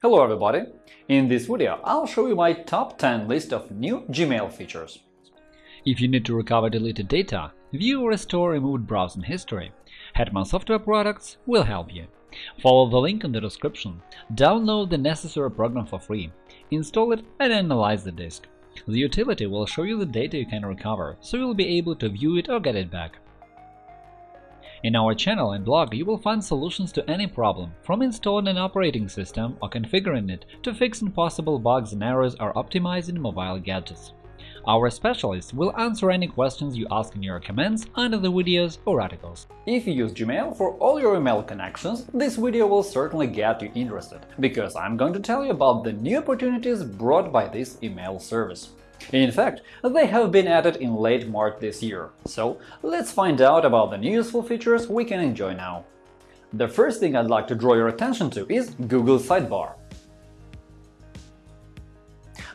Hello everybody! In this video, I'll show you my top 10 list of new Gmail features. If you need to recover deleted data, view or restore removed browsing history, Hetman Software Products will help you. Follow the link in the description, download the necessary program for free, install it and analyze the disk. The utility will show you the data you can recover, so you'll be able to view it or get it back. In our channel and blog you will find solutions to any problem, from installing an operating system or configuring it to fixing possible bugs and errors or optimizing mobile gadgets. Our specialists will answer any questions you ask in your comments under the videos or articles. If you use Gmail for all your email connections, this video will certainly get you interested, because I'm going to tell you about the new opportunities brought by this email service. In fact, they have been added in late March this year, so let's find out about the new useful features we can enjoy now. The first thing I'd like to draw your attention to is Google Sidebar.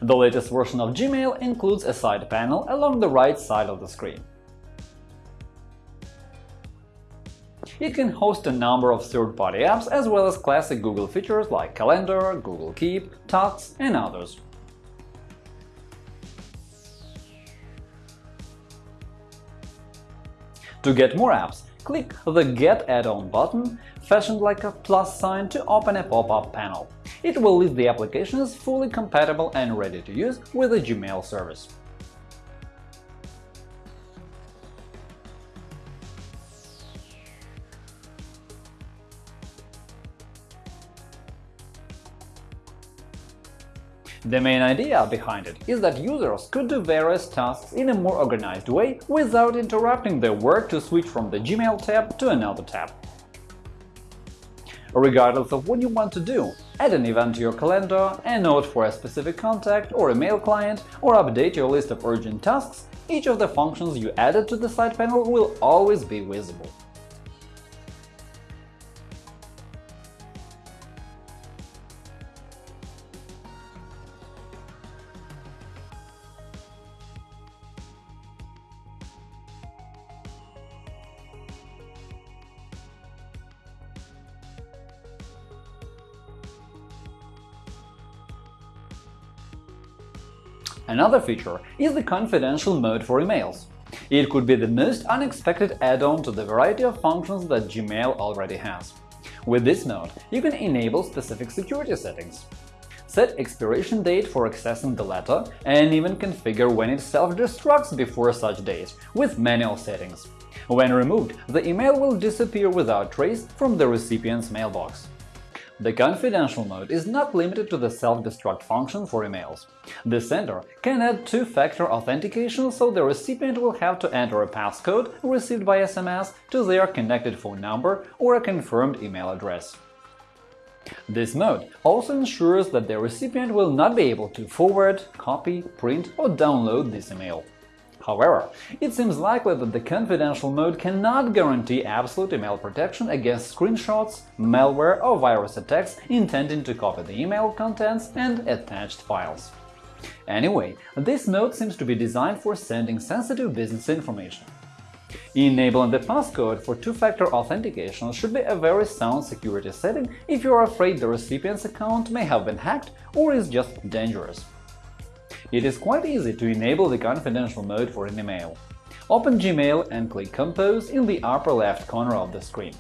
The latest version of Gmail includes a side panel along the right side of the screen. It can host a number of third-party apps as well as classic Google features like Calendar, Google Keep, Tasks, and others. To get more apps, click the Get add-on button, fashioned like a plus sign to open a pop-up panel. It will list the applications fully compatible and ready to use with the Gmail service. The main idea behind it is that users could do various tasks in a more organized way without interrupting their work to switch from the Gmail tab to another tab. Regardless of what you want to do, add an event to your calendar, a note for a specific contact or a mail client, or update your list of urgent tasks, each of the functions you added to the side panel will always be visible. Another feature is the confidential mode for emails. It could be the most unexpected add-on to the variety of functions that Gmail already has. With this mode, you can enable specific security settings. Set expiration date for accessing the letter and even configure when it self-destructs before such date, with manual settings. When removed, the email will disappear without trace from the recipient's mailbox. The confidential mode is not limited to the self-destruct function for emails. The sender can add two-factor authentication, so the recipient will have to enter a passcode received by SMS to their connected phone number or a confirmed email address. This mode also ensures that the recipient will not be able to forward, copy, print or download this email. However, it seems likely that the confidential mode cannot guarantee absolute email protection against screenshots, malware or virus attacks intending to copy the email contents and attached files. Anyway, this mode seems to be designed for sending sensitive business information. Enabling the passcode for two-factor authentication should be a very sound security setting if you are afraid the recipient's account may have been hacked or is just dangerous. It is quite easy to enable the confidential mode for an email. Open Gmail and click Compose in the upper left corner of the screen.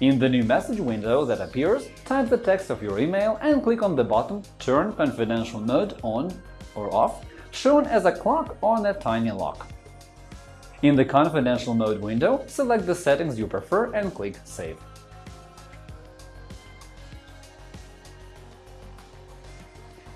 In the new message window that appears, type the text of your email and click on the button Turn confidential mode on or off, shown as a clock on a tiny lock. In the confidential mode window, select the settings you prefer and click Save.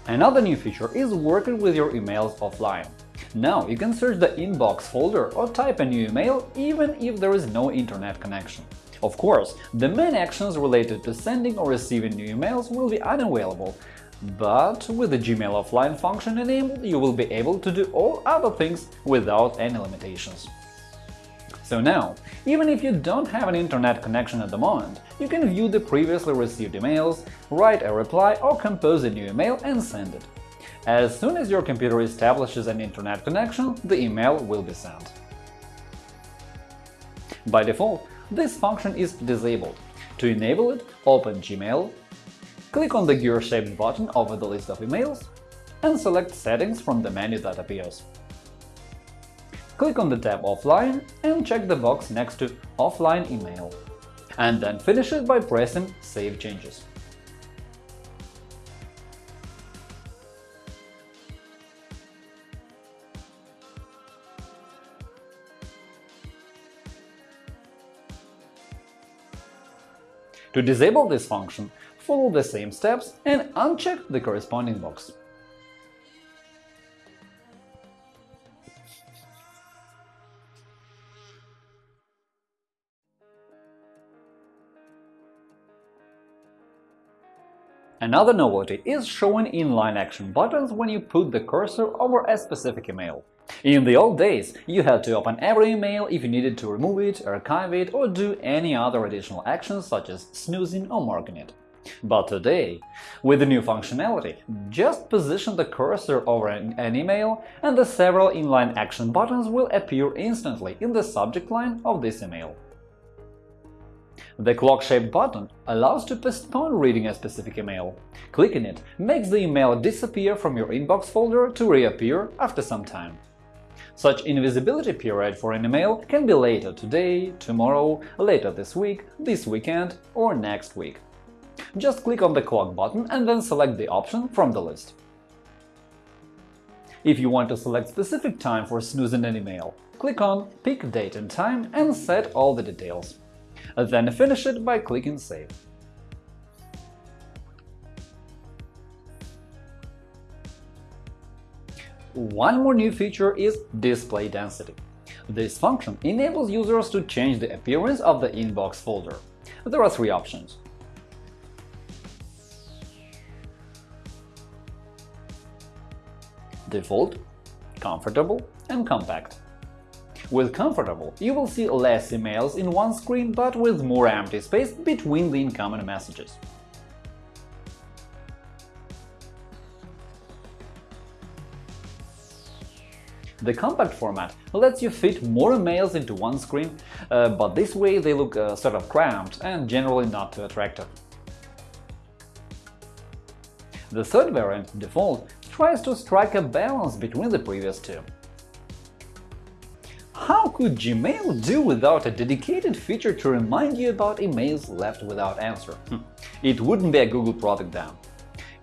Another new feature is working with your emails offline. Now you can search the inbox folder or type a new email even if there is no internet connection. Of course, the main actions related to sending or receiving new emails will be unavailable, but with the Gmail offline function enabled, you will be able to do all other things without any limitations. So now, even if you don't have an internet connection at the moment, you can view the previously received emails, write a reply or compose a new email and send it. As soon as your computer establishes an internet connection, the email will be sent. By default, this function is disabled. To enable it, open Gmail, click on the gear-shaped button over the list of emails and select Settings from the menu that appears. Click on the tab Offline and check the box next to Offline email, and then finish it by pressing Save changes. To disable this function, follow the same steps and uncheck the corresponding box. Another novelty is showing inline action buttons when you put the cursor over a specific email. In the old days, you had to open every email if you needed to remove it, archive it, or do any other additional actions such as snoozing or marking it. But today, with the new functionality, just position the cursor over an, email and the several inline action buttons will appear instantly in the subject line of this email. The clock-shaped button allows to postpone reading a specific email. Clicking it makes the email disappear from your inbox folder to reappear after some time. Such invisibility period for an email can be later today, tomorrow, later this week, this weekend or next week. Just click on the clock button and then select the option from the list. If you want to select specific time for snoozing an email, click on Pick date and time and set all the details then finish it by clicking Save. One more new feature is Display Density. This function enables users to change the appearance of the inbox folder. There are three options. Default, Comfortable, and Compact. With Comfortable, you will see less emails in one screen, but with more empty space between the incoming messages. The compact format lets you fit more emails into one screen, uh, but this way they look uh, sort of cramped and generally not too attractive. The third variant, Default, tries to strike a balance between the previous two. Could Gmail do without a dedicated feature to remind you about emails left without answer? Hmm. It wouldn't be a Google product then.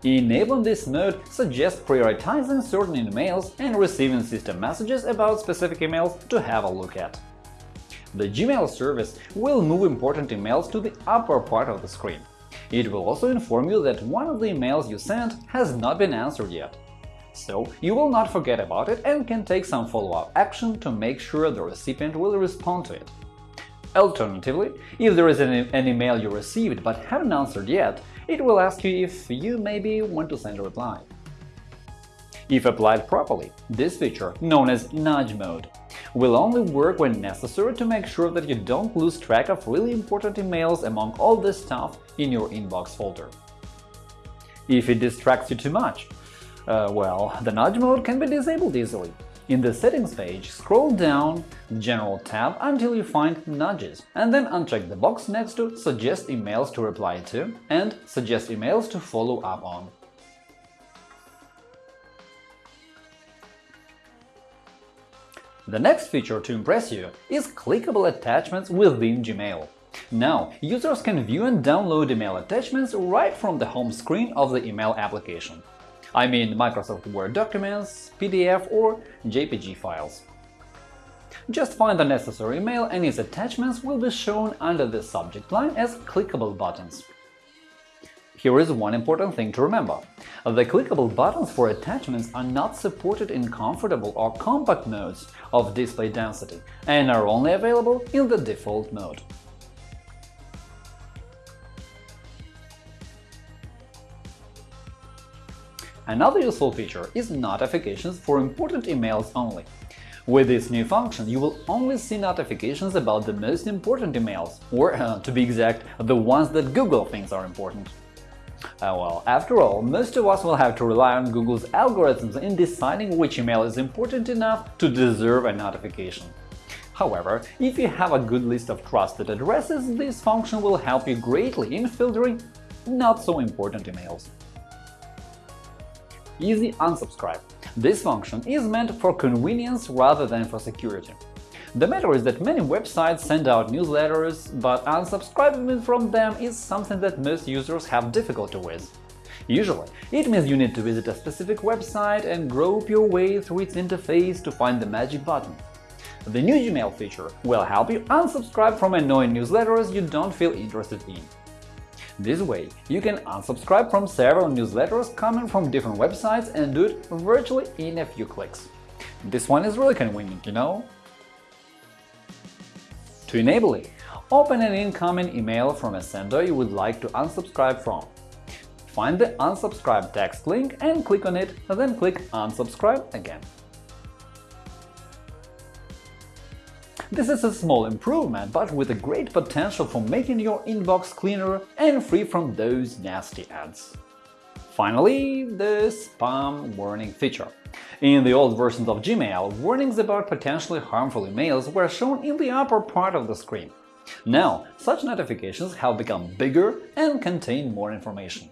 Enabling this mode suggests prioritizing certain emails and receiving system messages about specific emails to have a look at. The Gmail service will move important emails to the upper part of the screen. It will also inform you that one of the emails you sent has not been answered yet, so you will not forget about it and can take some follow-up action to make sure the recipient will respond to it. Alternatively, if there is an, an, email you received but haven't answered yet, it will ask you if you maybe want to send a reply. If applied properly, this feature, known as Nudge Mode, will only work when necessary to make sure that you don't lose track of really important emails among all the stuff in your inbox folder. If it distracts you too much, uh, well, the nudge mode can be disabled easily. In the Settings page, scroll down General tab until you find Nudges, and then uncheck the box next to Suggest emails to reply to and Suggest emails to follow up on. The next feature to impress you is clickable attachments within Gmail. Now, users can view and download email attachments right from the home screen of the email application. I mean Microsoft Word documents, PDF or JPG files. Just find the necessary email and its attachments will be shown under the subject line as clickable buttons. Here is one important thing to remember. The clickable buttons for attachments are not supported in comfortable or compact modes of display density and are only available in the default mode. Another useful feature is notifications for important emails only. With this new function, you will only see notifications about the most important emails, or, uh, to be exact, the ones that Google thinks are important. Uh, well, after all, most of us will have to rely on Google's algorithms in deciding which email is important enough to deserve a notification. However, if you have a good list of trusted addresses, this function will help you greatly in filtering not so important emails. Easy Unsubscribe This function is meant for convenience rather than for security. The matter is that many websites send out newsletters, but unsubscribing from them is something that most users have difficulty with. Usually, it means you need to visit a specific website and grope your way through its interface to find the magic button. The new Gmail feature will help you unsubscribe from annoying newsletters you don't feel interested in. This way, you can unsubscribe from several newsletters coming from different websites and do it virtually in a few clicks. This one is really convenient, you know? To enable it, open an incoming email from a sender you would like to unsubscribe from. Find the unsubscribe text link and click on it, then click Unsubscribe again. This is a small improvement, but with a great potential for making your inbox cleaner and free from those nasty ads. Finally, the spam warning feature. In the old versions of Gmail, warnings about potentially harmful emails were shown in the upper part of the screen. Now, such notifications have become bigger and contain more information.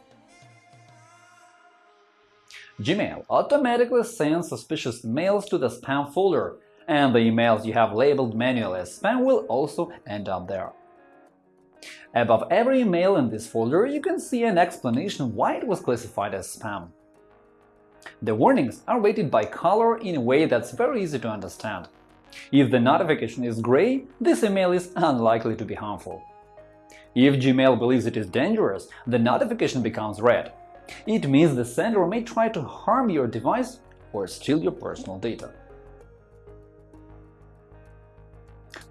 Gmail automatically sends suspicious emails to the spam folder, and the emails you have labeled manually as spam will also end up there. Above every email in this folder, you can see an explanation why it was classified as spam. The warnings are rated by color in a way that's very easy to understand. If the notification is gray, this email is unlikely to be harmful. If Gmail believes it is dangerous, the notification becomes red. It means the sender may try to harm your device or steal your personal data.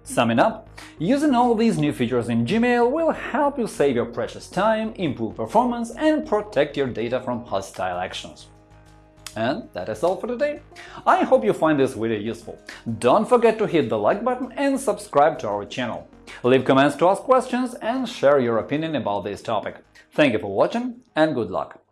Summing up, using all these new features in Gmail will help you save your precious time, improve performance, and protect your data from hostile actions. And that is all for today. I hope you find this video useful. Don't forget to hit the like button and subscribe to our channel. Leave comments to ask questions and share your opinion about this topic. Thank you for watching and good luck!